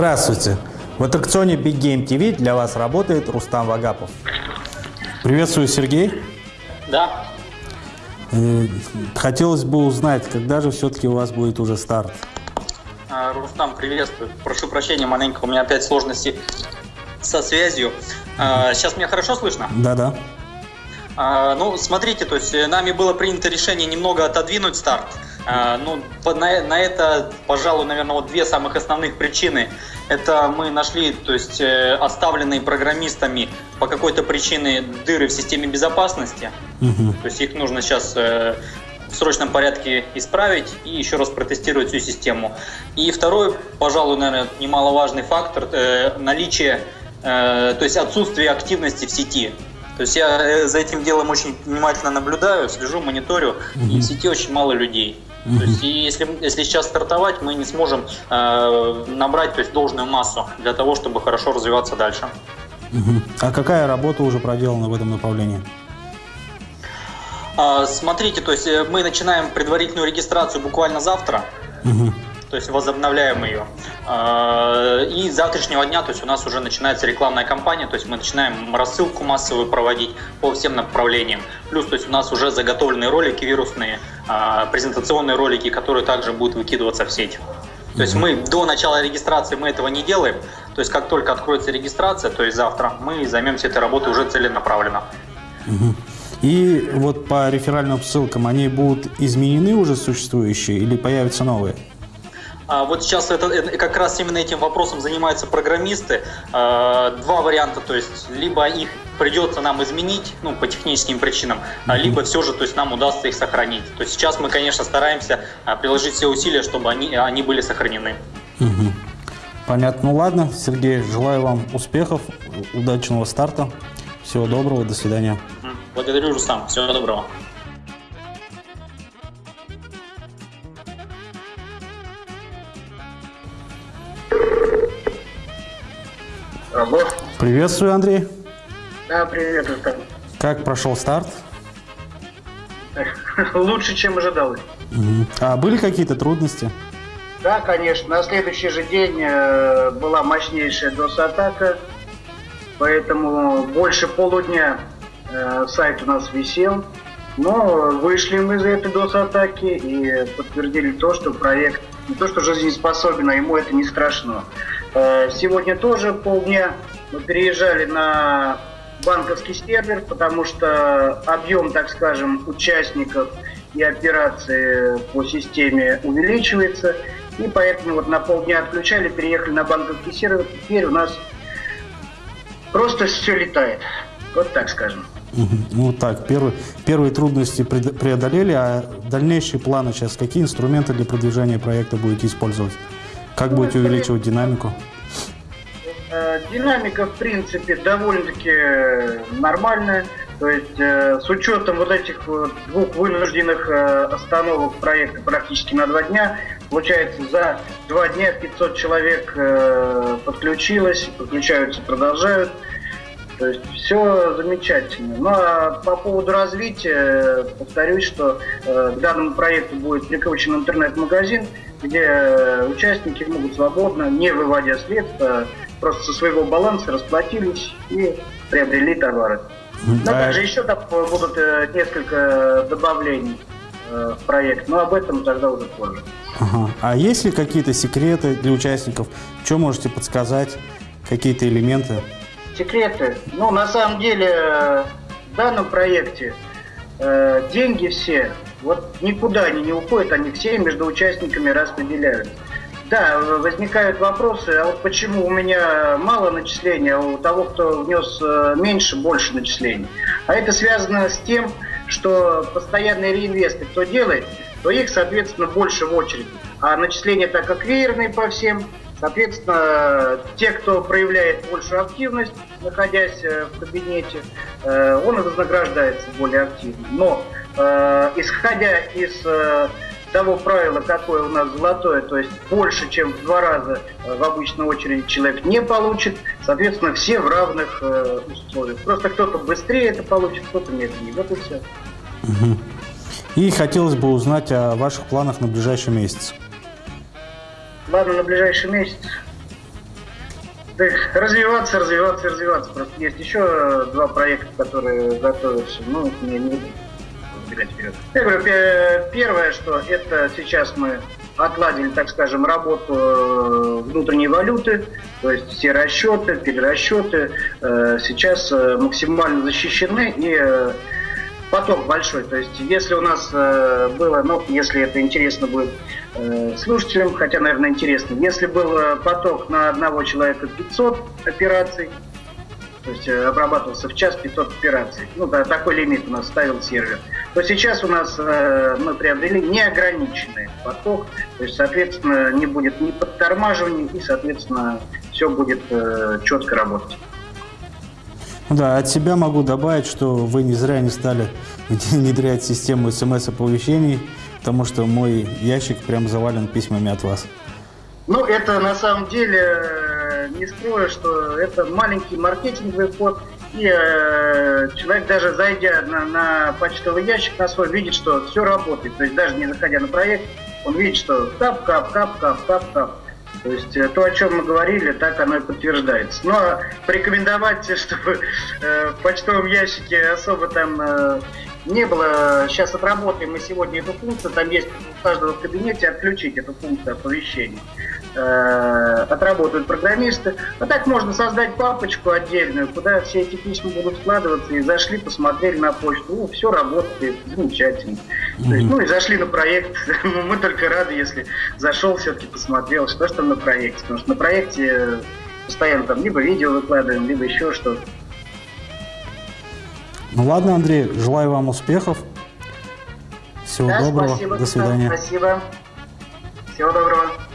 Здравствуйте! В аттракционе Big Game TV для вас работает Рустам Вагапов. Приветствую, Сергей. Да. Э, Хотелось бы узнать, когда же все-таки у вас будет уже старт? А, Рустам, приветствую. Прошу прощения, маленько, у меня опять сложности со связью. А, Сейчас меня хорошо слышно? Да-да. А, Ну, смотрите, то есть э, нами было принято решение немного отодвинуть старт. А, Ну, на, на это, пожалуй, наверное, вот две самых основных причины. Это мы нашли, то есть э, оставленные программистами по какой-то причине дыры в системе безопасности. Мгм. То есть их нужно сейчас э, в срочном порядке исправить и еще раз протестировать всю систему. И второй, пожалуй, наверное, немаловажный фактор э, наличие, э, то есть отсутствие активности в сети. То есть я э, за этим делом очень внимательно наблюдаю, слежу, мониторю, и в сети очень мало людей. То есть, и если, если сейчас стартовать, мы не сможем э, набрать то есть, должную массу для того, чтобы хорошо развиваться дальше. А какая работа уже проделана в этом направлении? А, Смотрите, то есть э, мы начинаем предварительную регистрацию буквально завтра. То есть возобновляем ее. А, И с завтрашнего дня, то есть у нас уже начинается рекламная кампания, то есть мы начинаем рассылку массовую проводить по всем направлениям. Плюс, то есть у нас уже заготовленные ролики вирусные, а, презентационные ролики, которые также будут выкидываться в сеть. То есть мы до начала регистрации мы этого не делаем. То есть как только откроется регистрация, то есть завтра, мы займемся этой работой уже целенаправленно. И вот по реферальным ссылкам, они будут изменены уже существующие или появятся новые? А Вот сейчас это, это- как раз именно этим вопросом занимаются программисты. А, Два варианта, то есть либо их придется нам изменить, ну, по техническим причинам, а либо все же, то есть нам удастся их сохранить. То есть сейчас мы, конечно, стараемся приложить все усилия, чтобы они, они были сохранены. Мгм. Понятно. Ну ладно, Сергей, желаю вам успехов, удачного старта. Всего доброго, до свидания. Благодарю, Рустам. Всего доброго. Алло. Приветствую, Андрей. Да, привет, Рустам. Как прошел старт? Лучше, чем ожидалось. А были какие-то трудности? Да, конечно. На следующий же день э, была мощнейшая DOS-атака, поэтому больше полудня э, сайт у нас висел. Но вышли мы из этой DOS-атаки и подтвердили то, что проект не то что жизнеспособен, а ему это не страшно. Э, Сегодня тоже полдня мы переезжали на банковский сервер, потому что объем, так скажем, участников и операции по системе увеличивается. И поэтому вот на полдня отключали, переехали на банковский сервер. Теперь у нас просто все летает. Вот так скажем. Ну так, первые, первые трудности преодолели, а дальнейшие планы сейчас, какие инструменты для продвижения проекта будете использовать? Как будете увеличивать динамику? Э, Динамика, в принципе, довольно-таки нормальная. То есть э, с учетом вот этих вот двух вынужденных э, остановок проекта практически на два дня, получается, за два дня 500 человек э, подключилось, подключаются, продолжают. То есть все замечательно. Ну а по поводу развития, повторюсь, что э, к данному проекту будет прикручен интернет-магазин, где э, участники могут свободно, не выводя средства, просто со своего баланса расплатились и приобрели товары. Мгм. Но А- также еще там будут э, несколько добавлений э, в проект, но об этом тогда уже позже. Ага. А есть ли какие-то секреты для участников? Что можете подсказать? Какие-то элементы? Секреты. Ну, на самом деле, в данном проекте э, деньги все, вот никуда они не уходят, они все между участниками распределяются. Да, возникают вопросы, а вот почему у меня мало начислений, а у того, кто внес э, меньше, больше начислений. А это связано с тем, что постоянные реинвесты кто делает, то их, соответственно, больше в очереди. А начисления так как веерные по всем, Соответственно, те, кто проявляет большую активность, находясь э, в кабинете, э, он и вознаграждается более активно. Но э, исходя из того правила, какое у нас золотое, то есть больше, чем в два раза в обычной очереди человек не получит, соответственно, все в равных условиях. Просто кто-то быстрее это получит, кто-то медленнее. Вот и все. И хотелось бы узнать о ваших планах на ближайший месяц. Ладно, на ближайший месяц. Развиваться, развиваться, развиваться. Просто есть еще два проекта, которые готовятся. Ну, не, не буду забегать вперед. Я говорю, пе- первое, что это сейчас мы отладили, так скажем, работу э, внутренней валюты, то есть все расчеты, перерасчеты э, сейчас э, максимально защищены и поток большой. То есть если у нас э, было, ну, если это интересно будет э, слушателям, хотя, наверное, интересно, если был э, поток на одного человека 500 операций, то есть э, обрабатывался в час 500 операций. Ну, да, такой лимит у нас ставил сервер. То сейчас у нас э, мы приобрели неограниченный поток, то есть, соответственно, не будет ни подтормаживаний, и, соответственно, все будет э, четко работать. Да, от себя могу добавить, что вы не зря не стали внедрять систему смс-оповещений, потому что мой ящик прям завален письмами от вас. Ну, это на самом деле, э, не скрою, что это маленький маркетинговый ход, и э, человек даже зайдя на, на почтовый ящик на свой, видит, что все работает. То есть даже не заходя на проект, он видит, что кап, кап, кап, кап, кап, кап. То есть э, то, о чем мы говорили, так оно и подтверждается. Но порекомендовать, чтобы э, в почтовом ящике особо там э, не было, сейчас отработаем мы сегодня эту функцию, там есть у каждого в кабинете отключить эту функцию оповещений. Э, отработают программисты. А так можно создать папочку отдельную, куда все эти письма будут складываться, и зашли, посмотрели на почту, о, все работает, замечательно. То есть, ну и зашли на проект, Ну, мы только рады, если зашел, все-таки посмотрел, что же там на проекте, потому что на проекте постоянно там либо видео выкладываем, либо еще что-то. Ну ладно, Андрей, желаю вам успехов. Всего Да, доброго. спасибо, До свидания. Спасибо. Всего доброго.